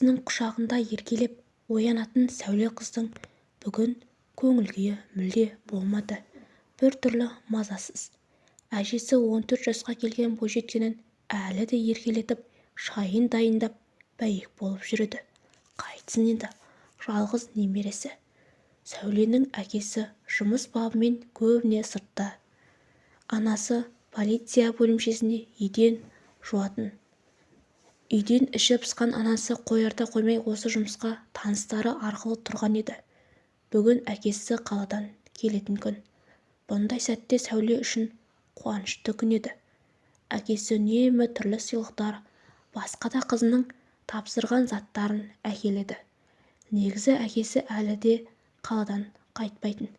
әкесінің құшағында еркелеп оянатын сәуле қыздың бүгін көңіл-күйі мүлде болмады. Бір түрлі мазасыз. Әжесі он төрт жасқа келген бойжеткенін әлі де еркелетіп шайын дайындап бәйек болып жүреді. Қайтсін енді жалғыз немересі. Сәуленің әкесі жұмыс бабымен көбіне сыртта. Анасы полиция бөлімшесінде еден жуатын үйден іші пысқан анасы қоярда қоймай осы жұмысқа таныстары арқылы тұрған еді. Бүгін әкесі қаладан келетін күн. Бұндай сәтте сәуле үшін қуанышты күн еді. Әкесі үнемі түрлі сыйлықтар басқа да қызының тапсырған заттарын әкеледі. Негізі әкесі әлі де қаладан қайтпайтын.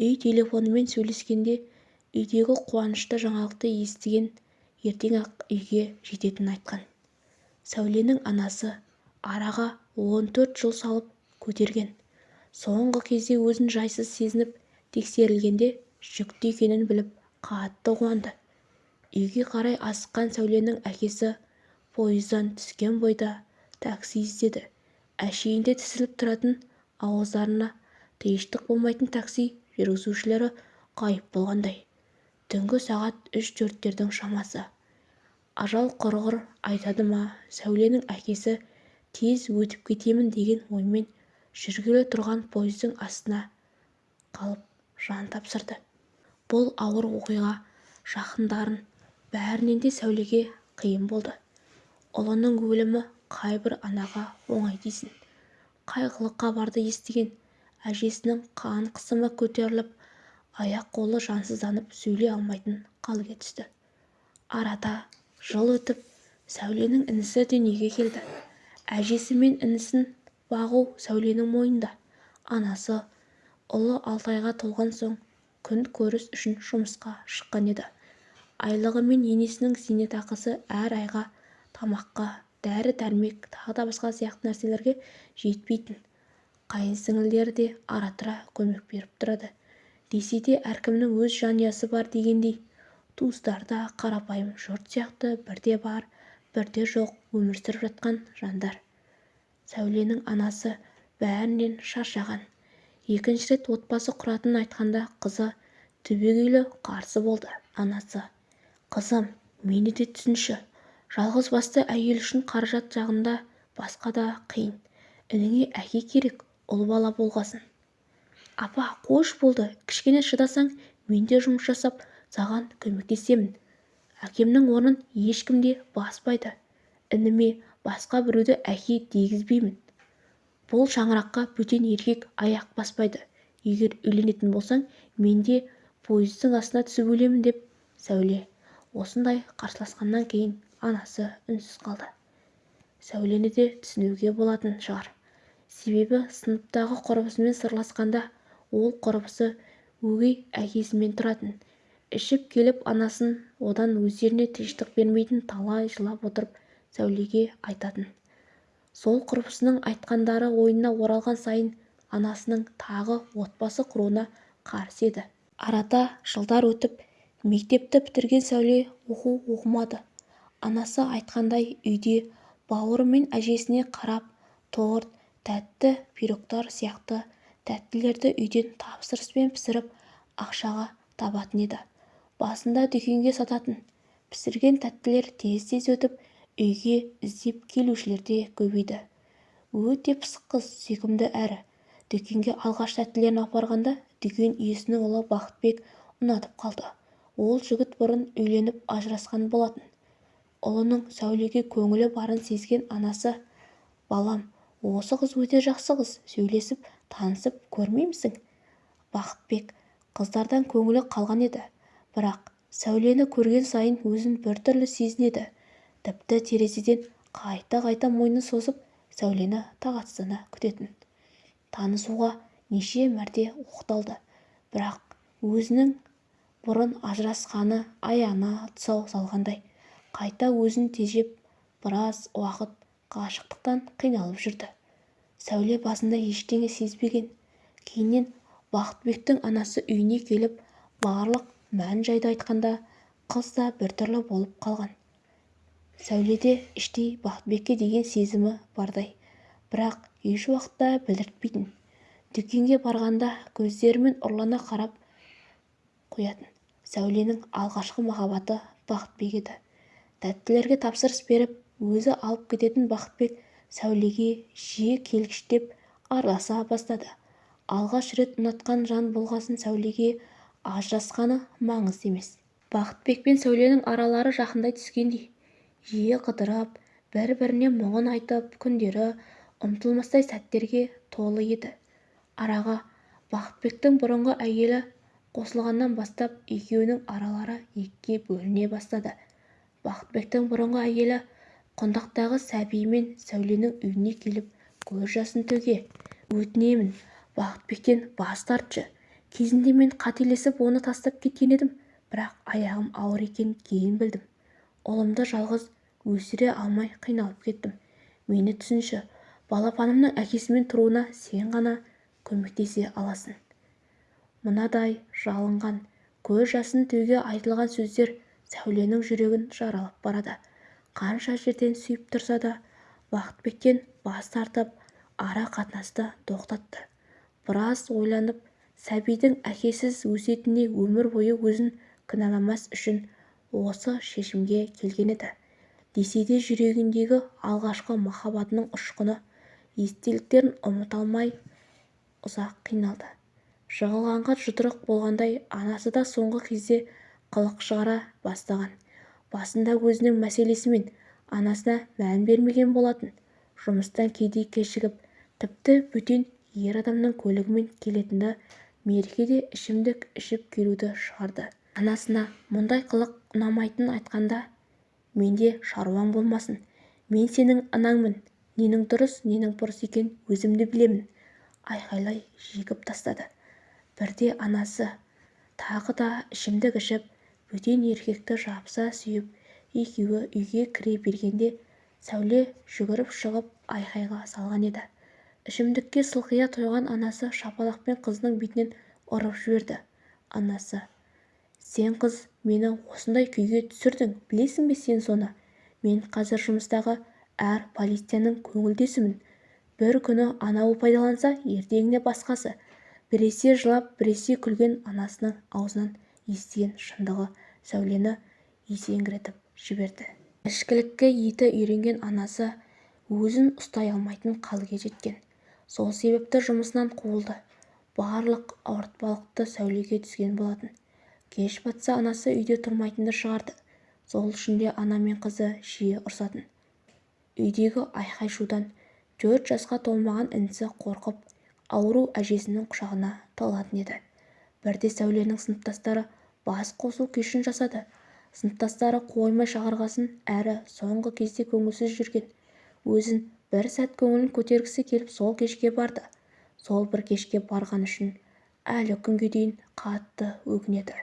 Үй телефонымен сөйлескенде үйдегі қуанышты жаңалықты естіген ертең-ақ үйге жететінін айтқан. Сәуленің анасы араға он төрт жыл салып көтерген. Соңғы кезде өзін жайсыз сезініп тексерілгенде жүкті екенін біліп қатты қуанды. Үйге қарай асыққан сәуленің әкесі пойыздан түскен бойда такси іздеді. Әшейінде тізіліп тұратын ауыздарына тиыштық болмайтын такси жүргізушілері ғайып болғандай. Түнгі сағат үш-төрттердің шамасы. Ажал құрғыр айтады ма? Сәуленің әкесі тез өтіп кетемін деген оймен жүргелі тұрған пойыздың астына қалып жан тапсырды. Бұл ауыр оқиға жақындарын бәрінен де сәулеге қиын болды. Ұлының өлімі қайбір анаға оңай дейсің. Қайғылы хабарды естіген әжесінің қан қысымы көтеріліп аяқ-қолы жансызданып сөйлей алмайтын халге түсті. Арада жыл өтіп сәуленің інісі дүниеге келді. Әжесі мен інісін бағу сәуленің мойнында. Анасы ұлы алтайға толған соң күн көріс үшін жұмысқа шыққан еді. Айлығы мен енесінің зейнетақысы әр айға тамаққа дәрі-дәрмек тағы да басқа сияқты нәрселерге жетпейтін қайынсіңлілері де ара-тұра көмек беріп тұрады. Десе де әркімнің өз жанұясы бар дегендей туыстары да қарапайым жұрт сияқты бірде бар бірде жоқ өмір сүріп жатқан жандар. Сәуленің анасы бәрінен шаршаған екінші рет отбасы құратынын айтқанда қызы түбегейлі қарсы болды анасы. Қызым мені де түсінші. Жалғыз басты әйел үшін қаражат жағында басқа да қиын. Ініңе әке керек ұл бала болғасын апа қойшы болды. Кішкене шыдасаң мен де жұмыс жасап саған көмектесемін. әкемнің орнын ешкім де баспайды. Ініме басқа біреуді әке дегізбеймін бұл шаңыраққа бөтен еркек аяқ баспайды. Егер үйленетін болсаң мен де пойыздың астына түсіп өлемін деп сәуле. Осындай қарсыласқаннан кейін анасы үнсіз қалды. Сәулені де түсінуге болатын шығар. Себебі сыныптағы құрбысымен сырласқанда ол құрбысы өгей әкесімен тұратын. Ішіп келіп анасын одан өздеріне тыныштық бермейтін талай жылап отырып сәулеге айтатын. Сол құрбысының айтқандары ойына оралған сайын анасының тағы отбасы құруына қарсы еді. Арада жылдар өтіп мектепті бітірген сәуле оқу оқымады. Анасы айтқандай үйде бауыры мен әжесіне қарап торт тәтті пирогтар сияқты тәттілерді үйден тапсырыспен пісіріп ақшаға табатын еді. Басында дүкенге сататын. Пісірген тәттілер тез-тез өтіп үйге іздеп келушілер де көбейді. Өте пысық қыз сүйкімді әрі. Дүкенге алғаш тәттілерін апарғанда дүкен иесінің ұлы бақытбек ұнатып қалды. Ол жігіт бұрын үйленіп ажырасқан болатын. Ұлының сәулеге көңілі барын сезген анасы балам осы қыз өте жақсы қыз сөйлесіп танысып көрмеймісің? Бақытбек қыздардан көңілі қалған еді. Бірақ сәулені көрген сайын өзін біртүрлі сезінеді. Тіпті терезеден қайта-қайта мойнын созып сәулені тағатсыздана күтетін. Танысуға неше мәрте оқталды. Бірақ өзінің бұрын ажырасқаны аяғына тұсау салғандай қайта өзін тежеп біраз уақыт ғашықтықтан қиналып жүрді. Сәуле басында ештеңе сезбеген. Кейіннен бақытбектің анасы үйіне келіп барлық мән-жайды айтқанда қыз да біртүрлі болып қалған. Сәуледе іштей бақытбекке деген сезімі бардай. Бірақ еш уақытта білдіртпейтін. Дүкенге барғанда көздерімен ұрлана қарап қоятын. Сәуленің алғашқы махаббаты бақытбек еді. Тәттілерге тапсырыс беріп өзі алып кететін бақытбек сәулеге жиі келгіштеп араласа бастады. Алғаш рет ұнатқан жан болғасын сәулеге ажырасқаны маңызды емес. Бақытбек пен сәуленің аралары жақындай түскендей жиі қыдырып бір-біріне мұңын айтып күндері ұмытылмастай сәттерге толы еді. Араға бақытбектің бұрынғы әйелі қосылғаннан бастап екеуінің аралары екіге бөліне бастады. Бақытбектің бұрынғы әйелі құндақтағы сәбиімен сәуленің үйіне келіп көз жасын төге. Өтінемін бақытбектен бас тартшы кезінде мен қателесіп оны тастап кеткен едім. Бірақ аяғым ауыр екенін кейін білдім. Ұлымды жалғыз өсіре алмай қиналып кеттім. Мені түсінші балапанымның әкесімен тұруына сен ғана көмектесе аласың. Мынадай жалынған көз жасын төге айтылған сөздер сәуленің жүрегін жаралап барады. Қанша жерден сүйіп тұрса да бақытбектен бас тартып ара қатынасты тоқтатты. Біраз ойланып сәбидің әкесіз өсетініне өмір бойы өзін кінәламас үшін осы шешімге келген еді. Десе де жүрегіндегі алғашқы махаббатының ұшқыны естеліктерін ұмыта алмай ұзақ қиналды. Жығылғанға жұдырық болғандай анасы да соңғы кезде қылық шығара бастаған. Басында өзінің мәселесімен анасына мән бермеген болатын. Жұмыстан кейде кешігіп тіпті бөтен ер адамның көлігімен келетінді меркеде ішімдік ішіп келуді шығарды. Анасына мұндай қылық ұнамайтынын айтқанда менде шаруаң болмасын. Мен сенің анаңмын. Ненің дұрыс ненің бұрыс екенін өзім де білемін айқайлай жегіп тастады. Бірде анасы тағы да ішімдік ішіп бөтен еркекті жабыса сүйіп екеуі үйге кіре бергенде сәуле жүгіріп шығып айқайға салған еді. Ішімдікке сылқия тойған анасы шапалақпен қызының бетінен ұрып жіберді. Анасы сен қыз мені осындай күйге түсірдің білесің бе сен соны? Мен қазір жұмыстағы әр полицияның көңілдесімін. бір күні анауы пайдаланса ертеңіне басқасы. Біресе жылап біресе күлген анасының аузынан естіген шындығы сәулені есеңгіретіп жіберді. Ішкілікке еті үйренген анасы өзін ұстай алмайтын халге жеткен. Сол себепті жұмысынан қуылды. Барлық ауыртпалықты сәулеге түскен болатын. Кеш батса анасы үйде тұрмайтынды шығарды. Сол үшін де ана мен қызы жиі ұрсатын. Үйдегі айқай-шудан төрт жасқа толмаған інісі қорқып ауру әжесінің құшағына тығылатын еді. Бірде сәуленің сыныптастары бас қосу кешін жасады. Сыныптастары қоймай шақырғасын әрі соңғы кезде көңілсіз жүрген. Өзін бір сәт көңілін көтергісі келіп сол кешке барды. Сол бір кешке барғаны үшін әлі күнге дейін қатты өкінеді.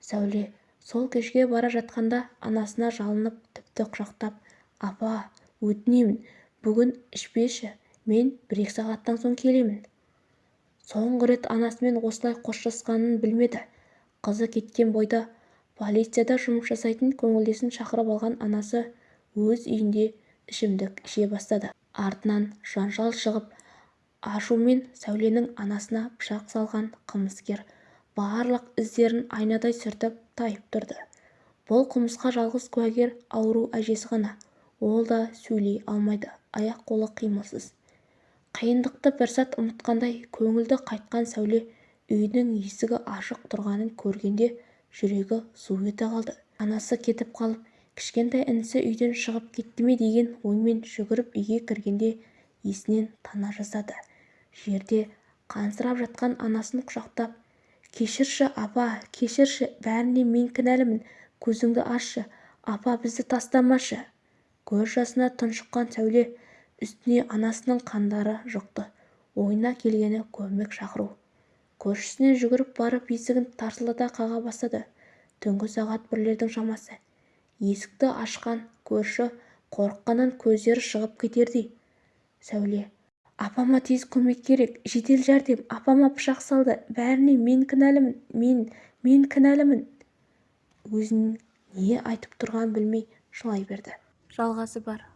Сәуле сол кешке бара жатқанда анасына жалынып тіпті құшақтап апа өтінемін бүгін ішпеші мен бір-екі сағаттан соң келемін соңғы рет анасымен осылай қоштасқанын білмеді. Қызы кеткен бойда полицияда жұмыс жасайтын көңілдесін шақырып алған анасы өз үйінде ішімдік іше бастады. Артынан жанжал шығып ашумен сәуленің анасына пышақ салған қылмыскер барлық іздерін айнадай сүртіп тайып тұрды. Бұл қылмысқа жалғыз куәгер ауру әжесі ғана. Ол да сөйлей алмайды аяқ-қолы қимылсыз. Қиындықты бір сәт ұмытқандай көңілді қайтқан сәуле үйінің есігі ашық тұрғанын көргенде жүрегі зу ете қалды. Анасы кетіп қалып кішкентай інісі үйден шығып кетті ме деген оймен жүгіріп үйге кіргенде есінен тана жаздады жерде қансырап жатқан анасын құшақтап кешірші апа кешірші бәріне мен кінәлімін көзіңді ашшы апа бізді тастамашы! Көз жасына тұншыққан сәуле үстіне анасының қандары жұқты ойына келгені көмек шақыру. Көршісіне жүгіріп барып есігін тарсылдата қаға бастады. Түнгі сағат бірлердің шамасы. Есікті ашқан көрші қорыққаннан көздері шығып кетердей. Сәуле апама тез көмек керек жедел жәрдем апама пышақ салды бәріне мен кінәлімін мен мен кінәлімін өзінің не айтып тұрғанын білмей жылай берді. Жалғасы бар.